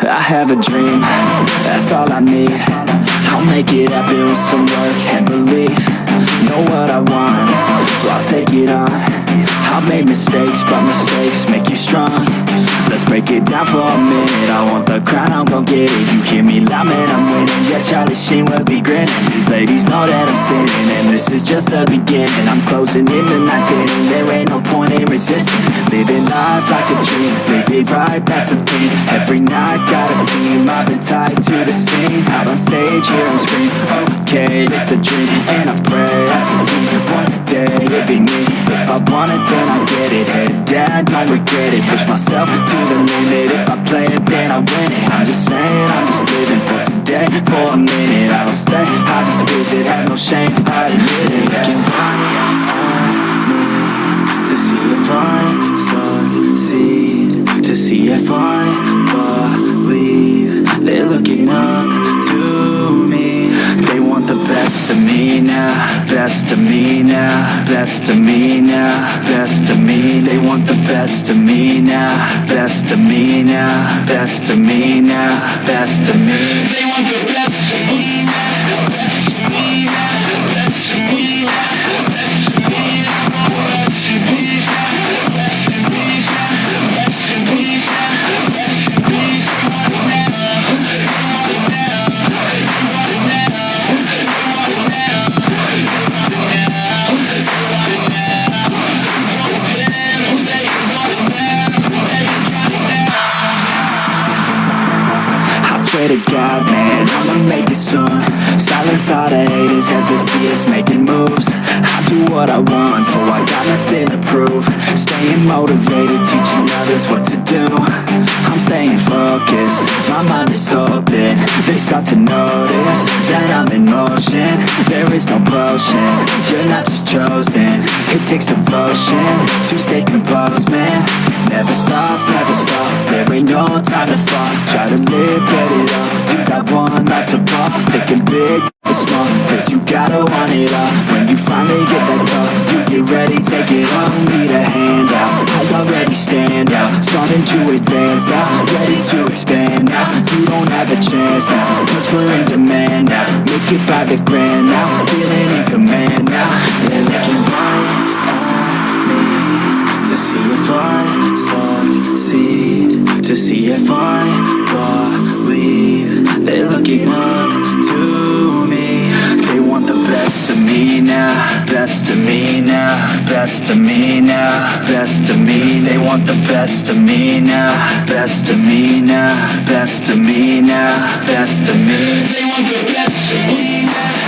I have a dream, that's all I need. I'll make it happen with some work and belief. Know what I want, so I'll take it on. I've made mistakes, but mistakes make It down for a minute. I want the crown, I'm gon' get it. You hear me loud, man, I'm winning. Yeah, Charlie Sheen will be grinning. These ladies know that I'm sinning And this is just the beginning. I'm closing in the night inning There. Ain't no point in resisting. Living life like a dream. Live it right, that's the thing. Every night, got a team. I've been tied to the scene. Out on stage, hear them scream. Okay, it's a dream And I pray as a team. One day, it'll be me If I want it, then I get it. Head down, don't regret it. Push myself to the limit. If I play it, then I win it. I'm just saying, I'm just living for today. For a minute, I don't stay. I just visit, have no shame I admit it. Right at me To see if I succeed. To see if I believe. They're looking up Best of me now Best of me now Best of me. They want the best of me now Best of me now Best of me now Best of me to God, man, I'ma make it soon. Silence all the haters as they see us making moves. I do what I want, so I got nothing to prove. Staying motivated, teaching others what to do. I'm staying focused, my mind is open. They start to notice that I'm in motion. There is no potion, you're not just chosen. It takes devotion to stay composed, man. Never stop, no time to fall Try to live, get it up, you got one life to pop Thinking big, to small, cause you gotta want it all. When you finally get that call, you get ready, take it on. Need a handout, I already stand out. Starting to advance now, ready to expand now. You don't have a chance now, cause we're in demand now. Make it by the grand now, feeling see if I succeed. To see if I believe. They're looking up to me. They want the best of me now. Best of me now. Best of me now. Best of me. They want the best of me now. Best of me now. Best of me now. Best of me. They want the best of me